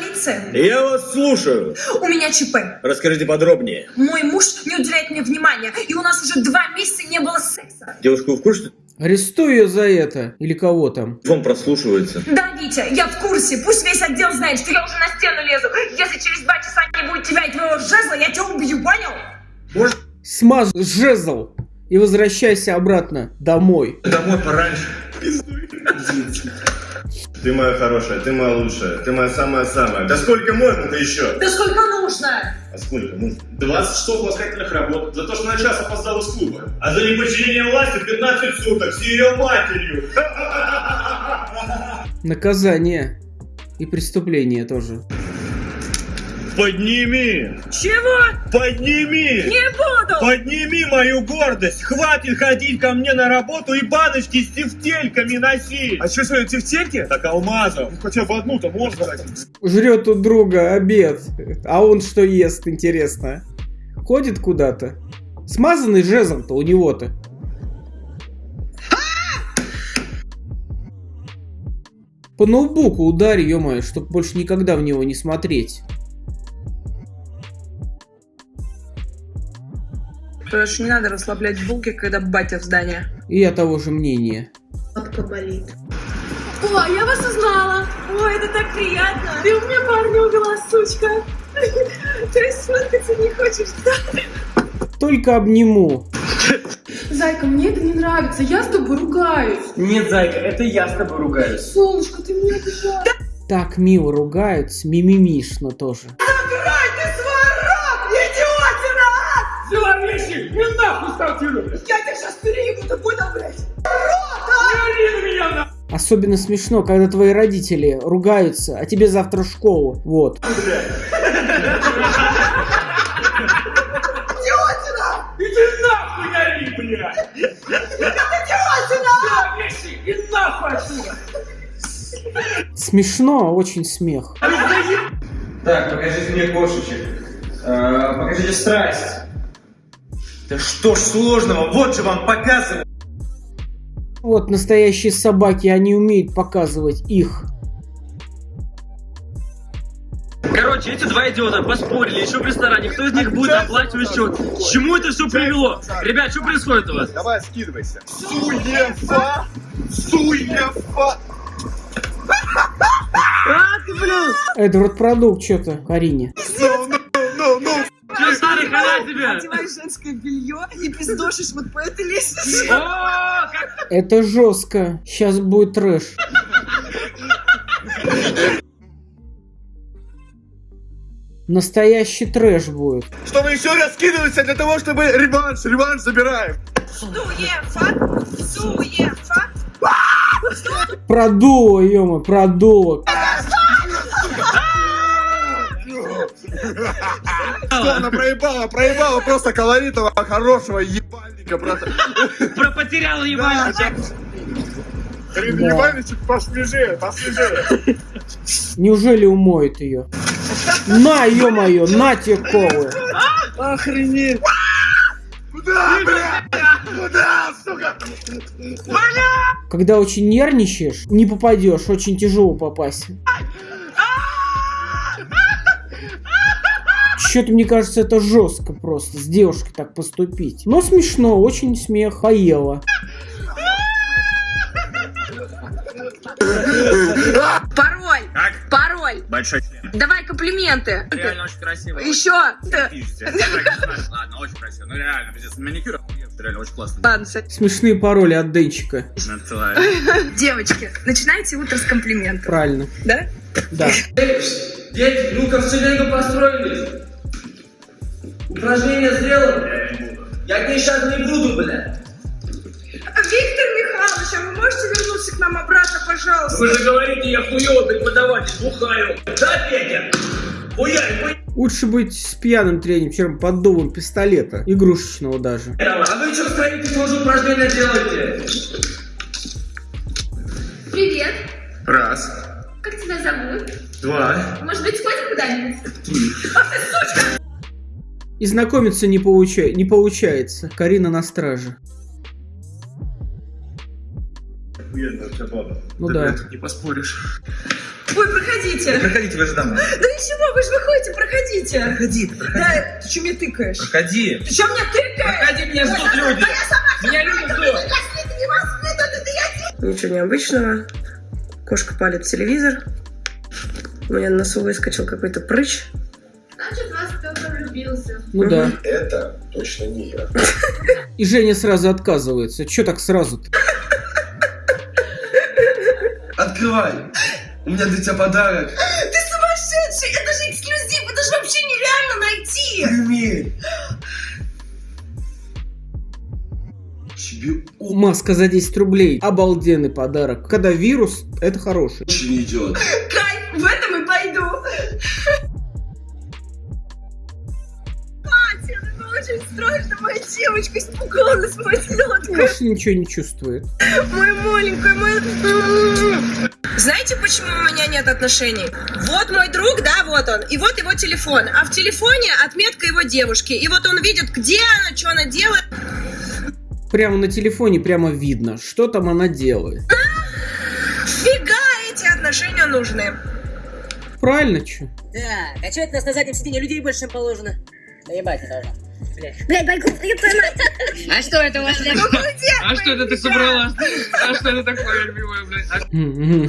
полиция? Я вас слушаю. У меня ЧП. Расскажите подробнее. Мой муж не уделяет мне внимания, и у нас уже два месяца не было секса. Девушка, вы в курсе, Арестую ее за это. Или кого там. телефон прослушивается? Да, Витя, я в курсе. Пусть весь отдел знает, что я уже на стену лезу. Если через два часа не будет тебя и твоего жезла, я тебя убью, понял? Смаз жезл. И возвращайся обратно домой. Домой пораньше. Ты моя хорошая, ты моя лучшая, ты моя самая-самая. Да сколько можно-то еще? Да сколько нужно? А сколько нужно? 20 часов ласкательных работ за то, что на час опоздал из клуба. А за неподчинение власти 15 суток с ее матерью. Наказание. И преступление тоже. Подними! Чего? Подними! Не буду! Подними мою гордость! Хватит ходить ко мне на работу и баночки с тефтельками носить! А что, сегодня тефтельки? Так алмазов! Хотя бы одну-то можно дать. Жрет у друга обед. А он что ест, интересно? Ходит куда-то? Смазанный жезл-то у него-то. По ноутбуку ударь, ё чтоб больше никогда в него не смотреть. Короче, не надо расслаблять булки, когда батя в здании. И я того же мнения. Лапка болит. О, я вас узнала! Ой, это так приятно! Ты у меня парня увела, сучка! Есть сфоткаться не хочешь, да? Только обниму. Зайка, мне это не нравится, я с тобой ругаюсь. Нет, зайка, это я с тобой ругаюсь. Солнышко, ты меня обижаешь. Так мило ругаются, мимимишно тоже. И нахуй стартирую. Я тебя сейчас переебу, ты понял, блядь? Не ори на меня на... Особенно смешно, когда твои родители ругаются, а тебе завтра в школу. Вот. Иди нахуй, не ори, блядь. Взяла вещи и нахуй отсюда. Смешно, очень смех. Так, покажите мне кошечек. Э, покажите страсть. Да что ж сложного, вот же вам показываю. Вот настоящие собаки, они умеют показывать их. Короче, эти два идиота поспорили еще в ресторане, кто из них будет оплачивать счет. К чему это все привело? Ребят, что происходит у вас? Давай, скидывайся. Суефа! Суефа! А, ты, блин! Эдвард продукт что-то Карине. Ну. Одеваешь женское белье и пиздошишь вот по этой лестнице. О, как Это жестко. Сейчас будет трэш. Настоящий трэш будет. Чтобы еще раз скидываться для того, чтобы реванш, реванш забираем. Суефа! Суефа! Продуло, ё продуло. Что она проебала? Проебала просто колоритого, хорошего ебальника. Просто. про потерял ебальничек? Ебальничек посвежее, посвежее. Неужели умоет ее? На, ё-моё, на тебе колы. Охренеть. Куда, блядь? Куда, сука? Когда очень нервничаешь, не попадешь, очень тяжело попасть. Что-то мне кажется, это жестко просто с девушкой так поступить. Но смешно, очень смех, поела. Пароль! Как? Пароль! Большой Давай комплименты! Реально очень красиво. Еще! Ладно, очень красиво. Ну реально, пиздец, маникюр реально очень классно. Кстати. Смешные пароли от Денчика. Надсылаю. Девочки, начинайте утро с комплиментов. Правильно. Да? Да. Дети, ну-ка в построились. Упражнение сделано. Я тебе сейчас не буду, блядь. Виктор Михайлович, а вы можете вернуться к нам обратно, пожалуйста? Вы же говорите, я хуёвый преподаватель, бухаю. Да, Петя? Хуяй, хуяй. Лучше быть с пьяным тренером, чем под дулом пистолета. Игрушечного даже. А вы что в строительстве уже упражнения делаете? Привет, Раз, как тебя зовут? два, Может быть, сходим куда-нибудь? И знакомиться не, получа- не получается. Карина на страже. охуенная у тебя баба. Ну да. Не поспоришь. Ой, проходите. Проходите, вы же там. Да ничего, вы же выходите, проходите. Проходи, проходи. Да, ты что мне тыкаешь? Проходи. Ты что мне тыкаешь? Проходи, меня ждут люди. Меня люди ждут. Ничего необычного. Кошка палит телевизор. У меня на носу выскочил какой-то прыщ. Влюбился. Ну да. Это точно не я. И Женя сразу отказывается. Че так сразу-то? Открывай. У меня для тебя подарок. Ты сумасшедший! Это же эксклюзив! Это же вообще нереально найти! Прими. Тебе Маска за 10 рублей. Обалденный подарок. Когда вирус, это хороший. очень идет. Кайф! В этом девочка испугалась, моя селедка! Маша ничего не чувствует. Мой маленький, мой... Знаете, почему у меня нет отношений? Вот мой друг, да, вот он, и вот его телефон. А в телефоне отметка его девушки. И вот он видит, где она, что она делает. Прямо на телефоне прямо видно, что там она делает. Фига эти отношения нужны. Правильно, че? Так, а что это у нас на заднем сиденье людей больше, чем положено? Да ебать не должно. Блядь, Байков, твою мать. А что это у вас? блядь? А что это ты собрала? А что это такое, любимая, блядь? А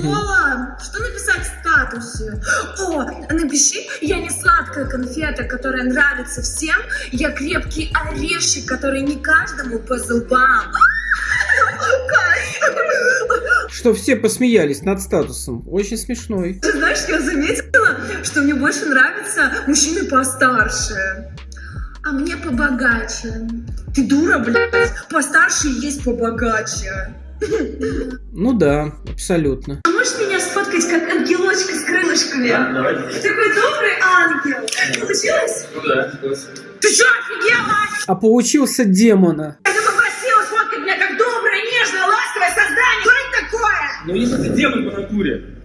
Ола, что написать в статусе? О, напиши, я не сладкая конфета, которая нравится всем, я крепкий орешек, который не каждому по зубам. Что все посмеялись над статусом. Очень смешной. Ты знаешь, я заметила, что мне больше нравятся мужчины постарше. А мне побогаче. Ты дура, блядь. Постарше есть побогаче. Ну да, абсолютно. А можешь меня сфоткать как ангелочка с крылышками? Такой добрый ангел. Получилось? Ну да. Ты что, офигела? А получился демона. Я попросила сфоткать меня как доброе, нежное, ласковое создание. Что это такое? Ну если ты демон по натуре.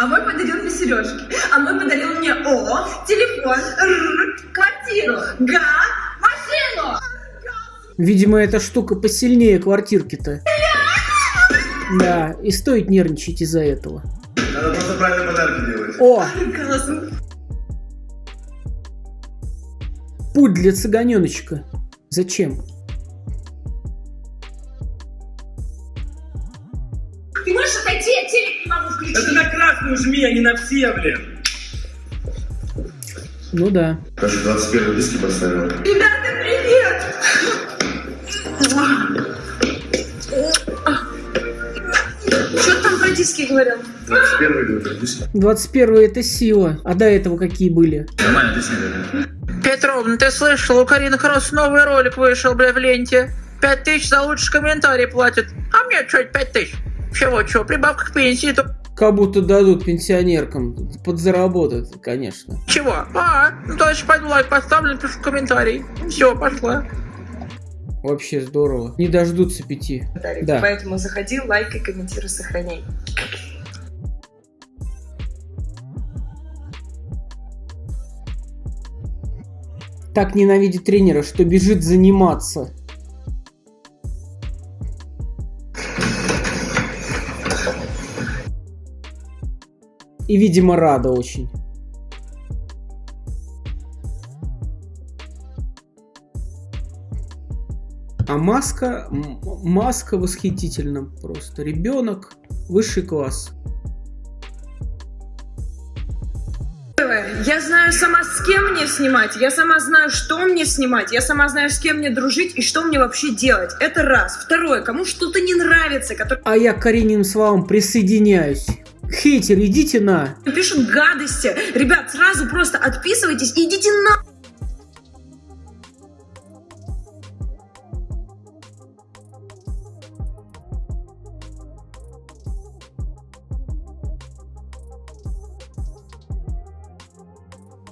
А мой подарил мне сережки. А мой подарил мне О, телефон, Р, квартиру, Га, машину. Видимо, эта штука посильнее квартирки-то. Да, и стоит нервничать из-за этого. Надо просто правильные подарки делать. О, Классно. путь для цыганеночка. Зачем? Жми, а не на все, блин. Ну да. Даже 21 диски поставил. Ребята, привет! Что там про диски говорил? 21 диски. 21 это сила. А до этого какие были? Нормально, ты снял. Петровна, ты слышал, у Карины Кросс новый ролик вышел, бля, в ленте. Пять тысяч за лучший комментарий платят. А мне что, пять тысяч? Чего, чего, прибавка к пенсии, то Как будто дадут пенсионеркам. Подзаработать, конечно. чего? А, ну дальше пойду лайк поставлю, напишу комментарий. Все, пошла. Вообще здорово. Не дождутся пяти. Да. Поэтому заходи, лайкай, комментируй, сохраняй. Так ненавидит тренера, что бежит заниматься. И, видимо, рада очень. А маска, маска восхитительна просто. Ребенок, высший класс. Я знаю сама, с кем мне снимать, я сама знаю, что мне снимать, я сама знаю, с кем мне дружить и что мне вообще делать. Это раз. Второе, кому что-то не нравится, который А я к Карининым словам присоединяюсь. Хейтер, идите на. пишут гадости. Ребят, сразу просто отписывайтесь и идите на...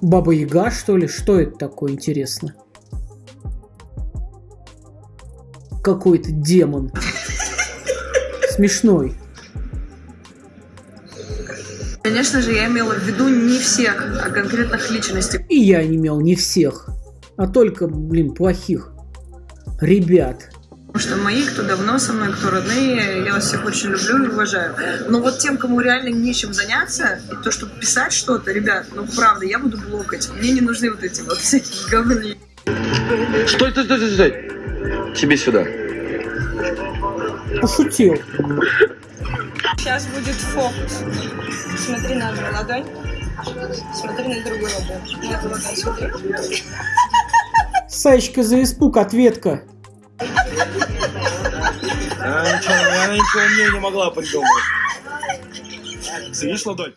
Баба Яга, что ли? Что это такое, интересно? Какой-то демон. Смешной. Конечно же, я имела в виду не всех, а конкретных личностей. И я не имел не всех, а только, блин, плохих ребят. что мои, кто давно со мной, кто родные, я вас всех очень люблю и уважаю. Но вот тем, кому реально нечем заняться, и то, чтобы писать что-то, ребят, ну правда, я буду блокать. Мне не нужны вот эти вот всякие говни. Стой, стой, стой, стой, стой. Тебе сюда. Пошутил. Сейчас будет фокус. Смотри на одну ладонь. Смотри на другую ладонь. На эту ладонь смотри. Саечка за испуг, ответка. Она ничего, она ничего мне не могла придумать. Сидишь, ладонь?